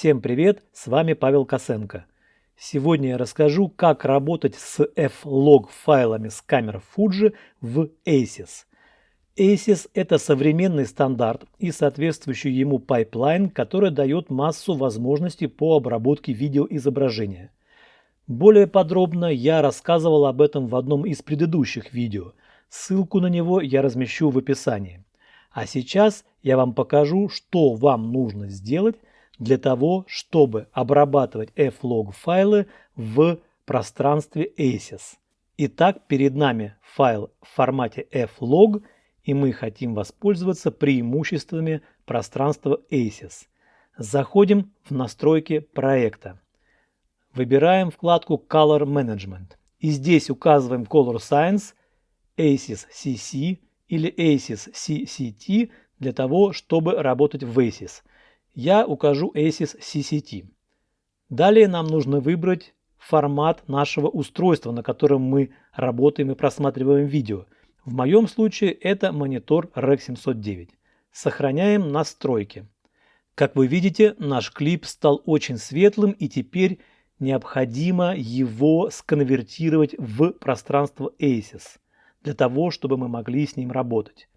Всем привет, с вами Павел Косенко. Сегодня я расскажу, как работать с F-Log файлами с камер Fuji в ACES. ACES – это современный стандарт и соответствующий ему пайплайн, который дает массу возможностей по обработке видеоизображения. Более подробно я рассказывал об этом в одном из предыдущих видео. Ссылку на него я размещу в описании. А сейчас я вам покажу, что вам нужно сделать для того, чтобы обрабатывать flog файлы в пространстве ACES. Итак, перед нами файл в формате flog, и мы хотим воспользоваться преимуществами пространства ACES. Заходим в настройки проекта. Выбираем вкладку Color Management. И здесь указываем Color Science, ACES CC или ACES CCT для того, чтобы работать в ACES. Я укажу ACES CCT. Далее нам нужно выбрать формат нашего устройства, на котором мы работаем и просматриваем видео. В моем случае это монитор REC 709. Сохраняем настройки. Как вы видите, наш клип стал очень светлым и теперь необходимо его сконвертировать в пространство ACES для того, чтобы мы могли с ним работать.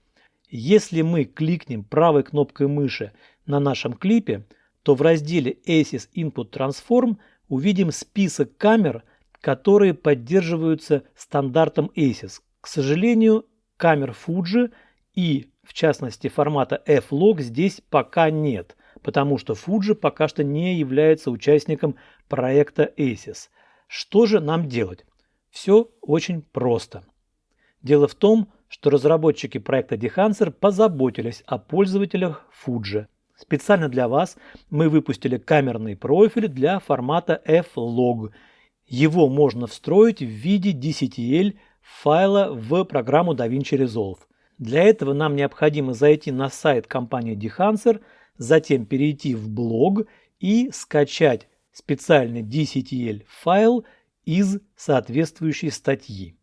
Если мы кликнем правой кнопкой мыши на нашем клипе, то в разделе ACES Input Transform увидим список камер, которые поддерживаются стандартом ACES. К сожалению, камер Fuji и, в частности, формата F-Log здесь пока нет, потому что Fuji пока что не является участником проекта ACES. Что же нам делать? Все очень просто. Дело в том, что разработчики проекта Dehancer позаботились о пользователях Fuji. Специально для вас мы выпустили камерный профиль для формата F-Log. Его можно встроить в виде DCTL файла в программу DaVinci Resolve. Для этого нам необходимо зайти на сайт компании Dehancer, затем перейти в блог и скачать специальный DCTL файл из соответствующей статьи.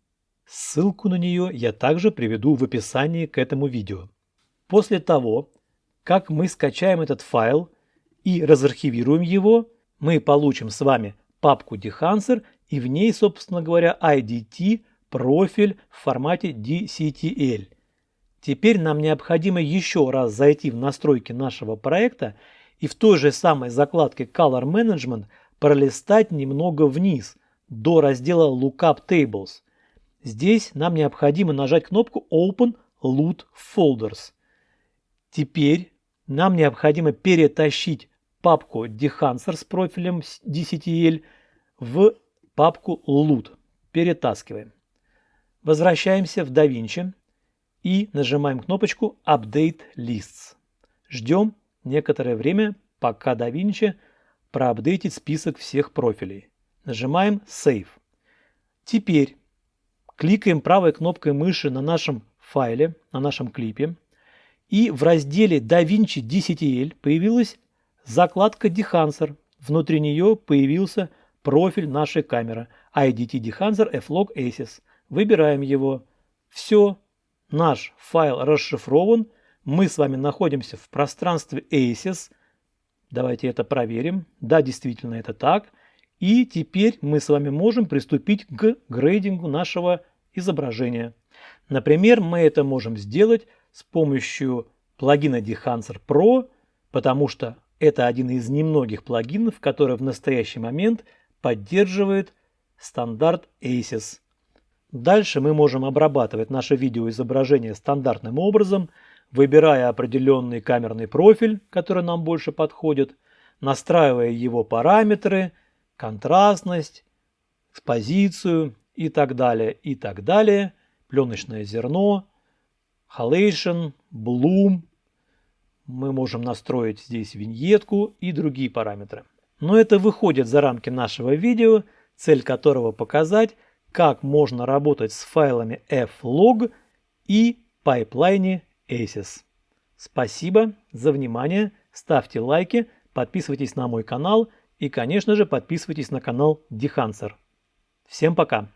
Ссылку на нее я также приведу в описании к этому видео. После того, как мы скачаем этот файл и разархивируем его, мы получим с вами папку Dehancer и в ней, собственно говоря, IDT профиль в формате DCTL. Теперь нам необходимо еще раз зайти в настройки нашего проекта и в той же самой закладке Color Management пролистать немного вниз до раздела Lookup Tables – Здесь нам необходимо нажать кнопку Open Loot Folders. Теперь нам необходимо перетащить папку Dehancer с профилем DCTL в папку Loot. Перетаскиваем. Возвращаемся в DaVinci и нажимаем кнопочку Update Lists. Ждем некоторое время, пока DaVinci проапдейтит список всех профилей. Нажимаем Save. Теперь кликаем правой кнопкой мыши на нашем файле, на нашем клипе, и в разделе DaVinci DCTL появилась закладка Dehancer. Внутри нее появился профиль нашей камеры IDT Dehancer F-Log ACES. Выбираем его. Все, наш файл расшифрован. Мы с вами находимся в пространстве ACES. Давайте это проверим. Да, действительно это так. И теперь мы с вами можем приступить к грейдингу нашего изображения. Например, мы это можем сделать с помощью плагина Dehancer Pro, потому что это один из немногих плагинов, который в настоящий момент поддерживает стандарт ACES. Дальше мы можем обрабатывать наше видеоизображение стандартным образом, выбирая определенный камерный профиль, который нам больше подходит, настраивая его параметры, контрастность, экспозицию и так далее, и так далее. Пленочное зерно, halation, bloom. Мы можем настроить здесь виньетку и другие параметры. Но это выходит за рамки нашего видео, цель которого показать, как можно работать с файлами flog и пайплайне ACES. Спасибо за внимание, ставьте лайки, подписывайтесь на мой канал и, конечно же, подписывайтесь на канал Dehancer. Всем пока!